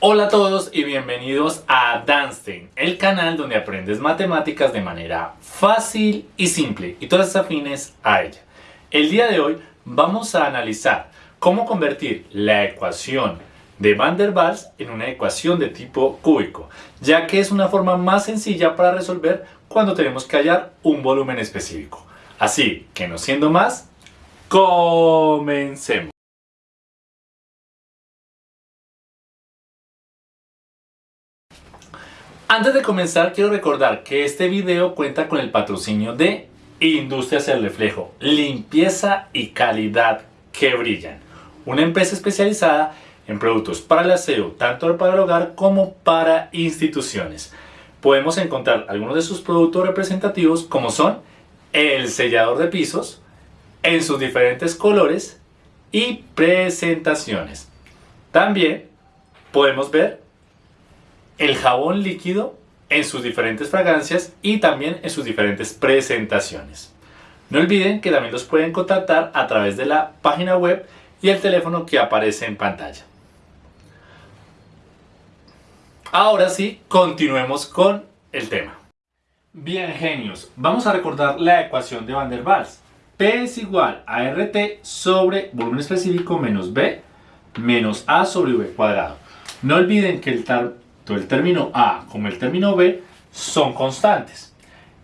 Hola a todos y bienvenidos a Danstein, el canal donde aprendes matemáticas de manera fácil y simple y todas afines a ella. El día de hoy vamos a analizar cómo convertir la ecuación de Van der Waals en una ecuación de tipo cúbico, ya que es una forma más sencilla para resolver cuando tenemos que hallar un volumen específico. Así que no siendo más, comencemos. Antes de comenzar quiero recordar que este video cuenta con el patrocinio de Industrias El Reflejo, limpieza y calidad que brillan. Una empresa especializada en productos para el aseo, tanto para el hogar como para instituciones. Podemos encontrar algunos de sus productos representativos como son el sellador de pisos en sus diferentes colores y presentaciones. También podemos ver el jabón líquido en sus diferentes fragancias y también en sus diferentes presentaciones. No olviden que también los pueden contactar a través de la página web y el teléfono que aparece en pantalla. Ahora sí, continuemos con el tema. Bien genios, vamos a recordar la ecuación de Van der Waals. P es igual a RT sobre volumen específico menos B menos A sobre V cuadrado. No olviden que el, el término A como el término B son constantes.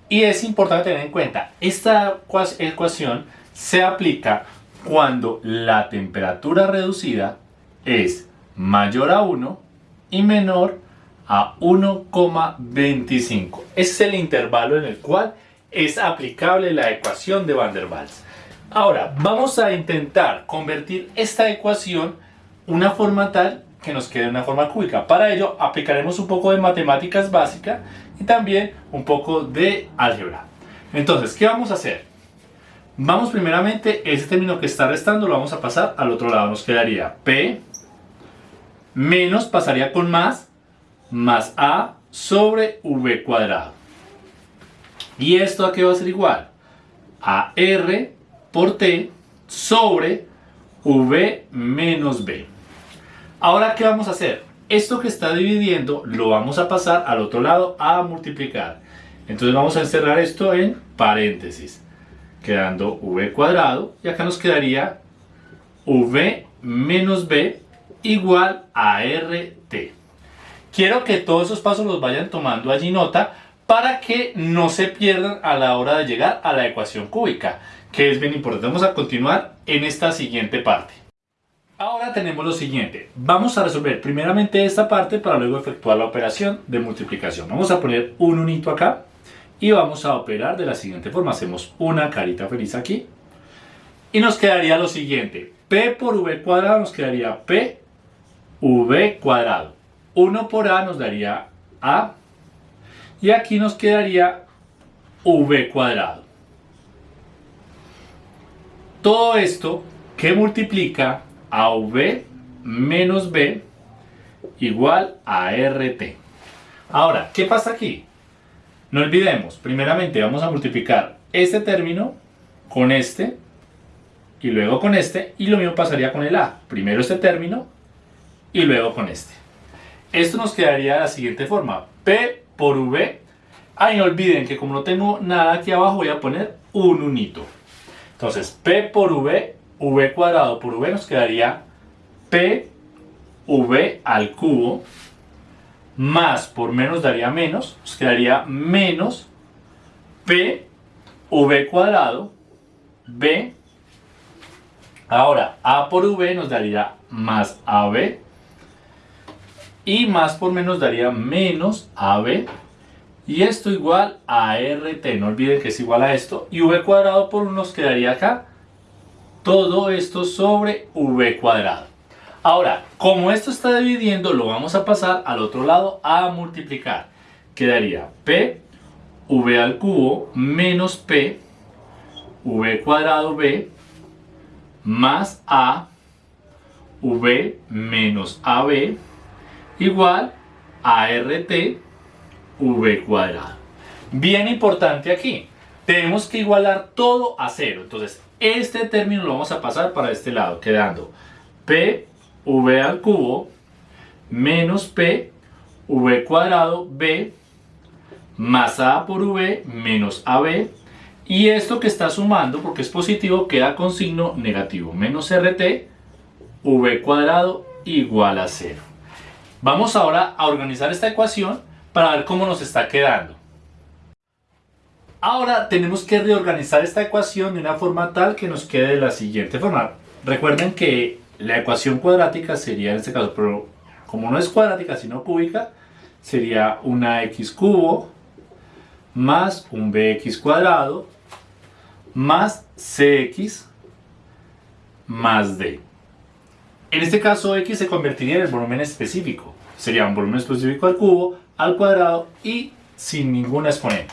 Y es importante tener en cuenta, esta ecuación se aplica cuando la temperatura reducida es mayor a 1 y menor a 1,25. Ese es el intervalo en el cual es aplicable la ecuación de Van der Waals. Ahora, vamos a intentar convertir esta ecuación una forma tal que nos quede una forma cúbica. Para ello aplicaremos un poco de matemáticas básicas y también un poco de álgebra. Entonces, ¿qué vamos a hacer? Vamos primeramente, ese término que está restando lo vamos a pasar al otro lado. Nos quedaría P menos, pasaría con más, más A sobre V cuadrado. ¿Y esto a qué va a ser igual? A R por T sobre V menos B. Ahora, ¿qué vamos a hacer? Esto que está dividiendo lo vamos a pasar al otro lado a multiplicar. Entonces vamos a encerrar esto en paréntesis, quedando v cuadrado y acá nos quedaría v menos b igual a rt. Quiero que todos esos pasos los vayan tomando allí nota para que no se pierdan a la hora de llegar a la ecuación cúbica, que es bien importante. Vamos a continuar en esta siguiente parte. Ahora tenemos lo siguiente, vamos a resolver primeramente esta parte para luego efectuar la operación de multiplicación. Vamos a poner un unito acá y vamos a operar de la siguiente forma. Hacemos una carita feliz aquí y nos quedaría lo siguiente. P por V cuadrado nos quedaría P V cuadrado. 1 por A nos daría A y aquí nos quedaría V cuadrado. Todo esto que multiplica a v menos b igual a rt. Ahora, ¿qué pasa aquí? No olvidemos, primeramente vamos a multiplicar este término con este y luego con este y lo mismo pasaría con el a. Primero este término y luego con este. Esto nos quedaría de la siguiente forma. P por V. Ay, no olviden que como no tengo nada aquí abajo voy a poner un unito. Entonces, P por V v cuadrado por v nos quedaría p v al cubo más por menos daría menos, nos quedaría menos p v cuadrado b. Ahora a por v nos daría más ab y más por menos daría menos ab y esto igual a rt, no olviden que es igual a esto. Y v cuadrado por 1 nos quedaría acá todo esto sobre v cuadrado. Ahora, como esto está dividiendo, lo vamos a pasar al otro lado a multiplicar. Quedaría p v al cubo menos p v cuadrado b más a v menos ab igual a rt v cuadrado. Bien importante aquí, tenemos que igualar todo a cero. Entonces, este término lo vamos a pasar para este lado, quedando p v al cubo menos P V cuadrado B más A por V menos AB y esto que está sumando porque es positivo queda con signo negativo menos RT V cuadrado igual a 0. Vamos ahora a organizar esta ecuación para ver cómo nos está quedando. Ahora tenemos que reorganizar esta ecuación de una forma tal que nos quede de la siguiente forma. Recuerden que la ecuación cuadrática sería en este caso, pero como no es cuadrática sino cúbica, sería una x cubo más un bx cuadrado más cx más d. En este caso x se convertiría en el volumen específico. Sería un volumen específico al cubo, al cuadrado y sin ningún exponente.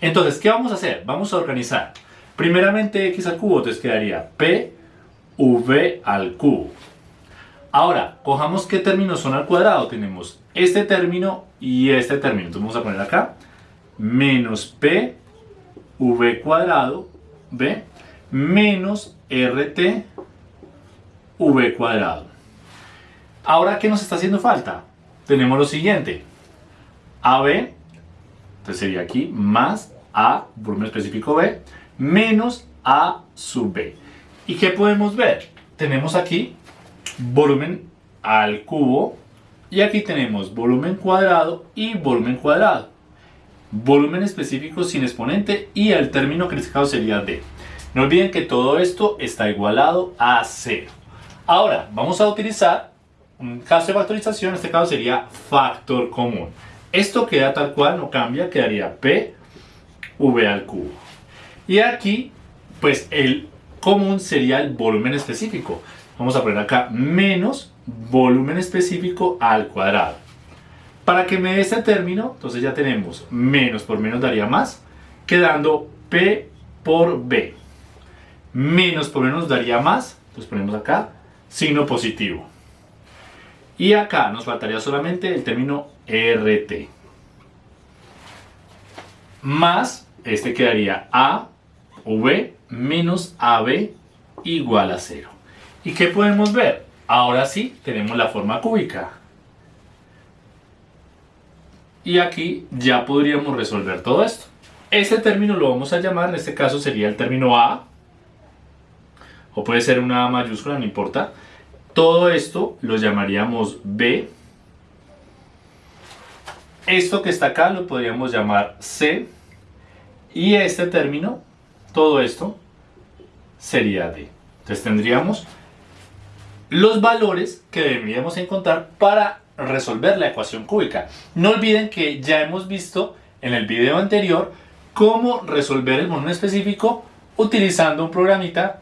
Entonces, ¿qué vamos a hacer? Vamos a organizar. Primeramente x al cubo, entonces quedaría p v al cubo. Ahora, cojamos qué términos son al cuadrado. Tenemos este término y este término. Entonces vamos a poner acá menos p v cuadrado, ¿ve? Menos rt v cuadrado. Ahora, ¿qué nos está haciendo falta? Tenemos lo siguiente. AB, entonces sería aquí, más A, volumen específico B, menos A sub B. ¿Y qué podemos ver? Tenemos aquí volumen al cubo y aquí tenemos volumen cuadrado y volumen cuadrado. Volumen específico sin exponente y el término este caso sería D. No olviden que todo esto está igualado a 0. Ahora, vamos a utilizar un caso de factorización, en este caso sería factor común. Esto queda tal cual, no cambia, quedaría P V al cubo. Y aquí, pues el común sería el volumen específico vamos a poner acá menos volumen específico al cuadrado. Para que me dé este término, entonces ya tenemos menos por menos daría más, quedando P por B. Menos por menos daría más, entonces ponemos acá signo positivo. Y acá nos faltaría solamente el término RT. Más, este quedaría A, V menos AB igual a 0. ¿Y qué podemos ver? Ahora sí tenemos la forma cúbica. Y aquí ya podríamos resolver todo esto. Este término lo vamos a llamar, en este caso sería el término A. O puede ser una A mayúscula, no importa. Todo esto lo llamaríamos B. Esto que está acá lo podríamos llamar C. Y este término, todo esto, sería D. Entonces tendríamos los valores que deberíamos encontrar para resolver la ecuación cúbica. No olviden que ya hemos visto en el video anterior cómo resolver el volumen específico utilizando un programita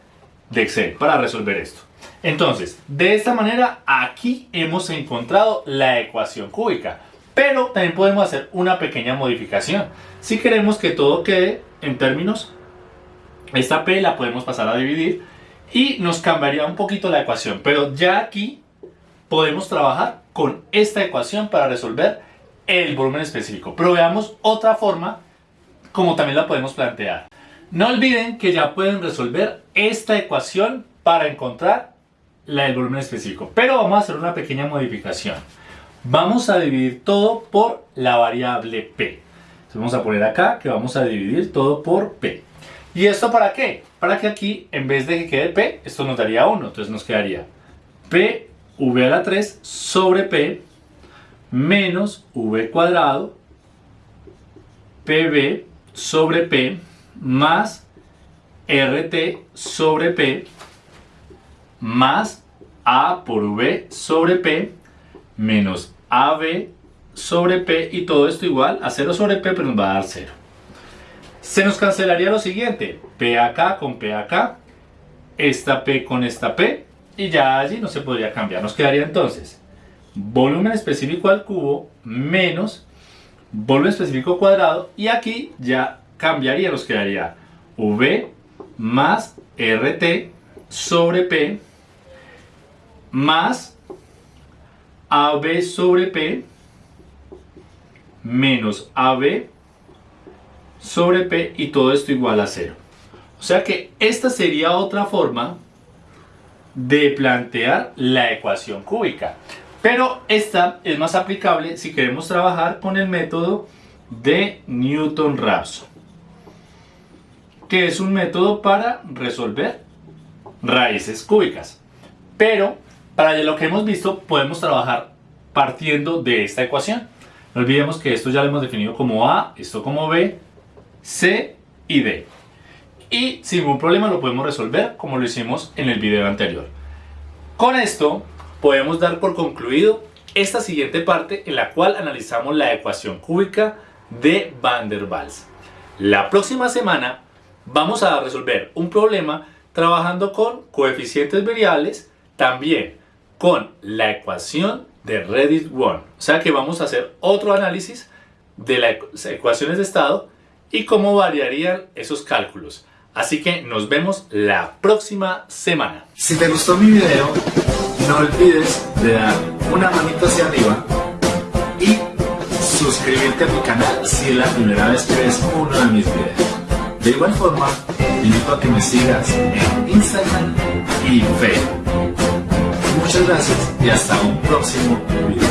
de Excel para resolver esto. Entonces, de esta manera aquí hemos encontrado la ecuación cúbica. Pero también podemos hacer una pequeña modificación. Si queremos que todo quede en términos, esta P la podemos pasar a dividir y nos cambiaría un poquito la ecuación. Pero ya aquí podemos trabajar con esta ecuación para resolver el volumen específico. Pero veamos otra forma como también la podemos plantear. No olviden que ya pueden resolver esta ecuación para encontrar la del volumen específico. Pero vamos a hacer una pequeña modificación. Vamos a dividir todo por la variable P. Entonces vamos a poner acá que vamos a dividir todo por P. ¿Y esto para qué? Para que aquí, en vez de que quede P, esto nos daría 1. Entonces nos quedaría P V a la 3 sobre P menos V cuadrado PB sobre P más RT sobre P más A por V sobre P menos AB sobre P y todo esto igual a 0 sobre P, pero nos va a dar 0. Se nos cancelaría lo siguiente, P acá con P acá, esta P con esta P, y ya allí no se podría cambiar. Nos quedaría entonces volumen específico al cubo menos volumen específico cuadrado, y aquí ya cambiaría, nos quedaría V más RT sobre P más AB sobre P menos AB sobre P y todo esto igual a 0. O sea que esta sería otra forma de plantear la ecuación cúbica. Pero esta es más aplicable si queremos trabajar con el método de Newton-Raphson, que es un método para resolver raíces cúbicas. Pero para lo que hemos visto podemos trabajar partiendo de esta ecuación. No olvidemos que esto ya lo hemos definido como A, esto como B, C y D. Y sin ningún problema lo podemos resolver como lo hicimos en el video anterior. Con esto podemos dar por concluido esta siguiente parte en la cual analizamos la ecuación cúbica de Van der Waals. La próxima semana vamos a resolver un problema trabajando con coeficientes variables, también con la ecuación de Reddit 1. O sea que vamos a hacer otro análisis de las ecuaciones de estado y cómo variarían esos cálculos. Así que nos vemos la próxima semana. Si te gustó mi video, no olvides de dar una manita hacia arriba y suscribirte a mi canal si es la primera vez que ves uno de mis videos. De igual forma, invito a que me sigas en Instagram y Facebook. Muchas gracias y hasta un próximo video.